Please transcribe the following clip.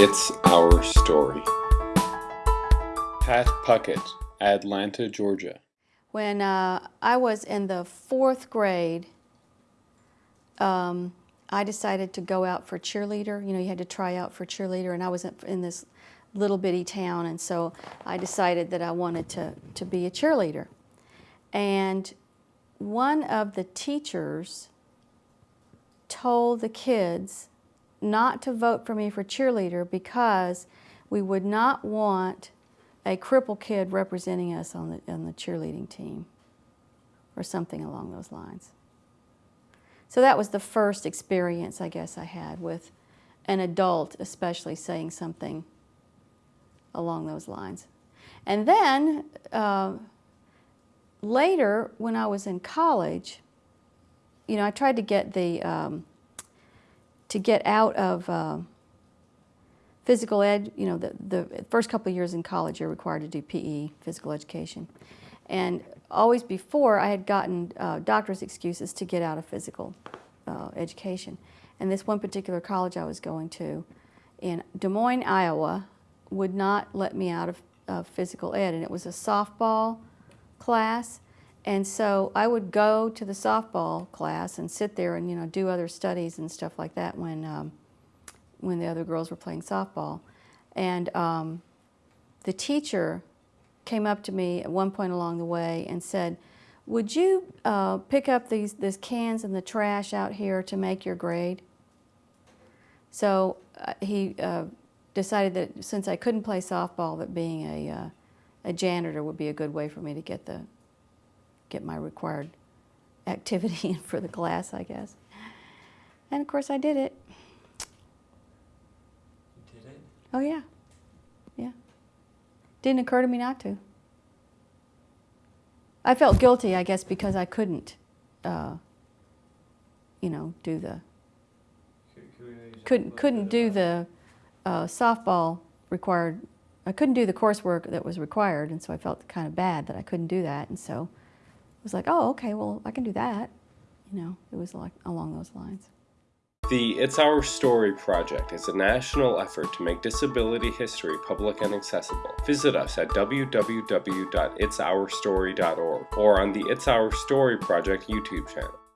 It's Our Story. Pat Puckett, Atlanta, Georgia. When uh, I was in the fourth grade, um, I decided to go out for cheerleader. You know, you had to try out for cheerleader, and I was in this little bitty town, and so I decided that I wanted to, to be a cheerleader. And one of the teachers told the kids not to vote for me for cheerleader because we would not want a cripple kid representing us on the, on the cheerleading team or something along those lines. So that was the first experience I guess I had with an adult especially saying something along those lines. And then uh, later when I was in college, you know, I tried to get the, um, to get out of uh, physical ed, you know, the, the first couple of years in college you're required to do PE, physical education. And always before I had gotten uh, doctor's excuses to get out of physical uh, education. And this one particular college I was going to in Des Moines, Iowa, would not let me out of, of physical ed. And it was a softball class. And so I would go to the softball class and sit there and, you know, do other studies and stuff like that when um, when the other girls were playing softball. And um, the teacher came up to me at one point along the way and said, would you uh, pick up these, these cans and the trash out here to make your grade? So uh, he uh, decided that since I couldn't play softball, that being a, uh, a janitor would be a good way for me to get, the, get my required activity in for the class, I guess. And of course I did it. You did it? Oh yeah, yeah. Didn't occur to me not to. I felt guilty, I guess, because I couldn't, uh, you know, do the, couldn't, couldn't do the uh, softball required, I couldn't do the coursework that was required, and so I felt kind of bad that I couldn't do that, and so was like, oh, okay, well, I can do that. You know, it was like along those lines. The It's Our Story project is a national effort to make disability history public and accessible. Visit us at www.itsourstory.org or on the It's Our Story project YouTube channel.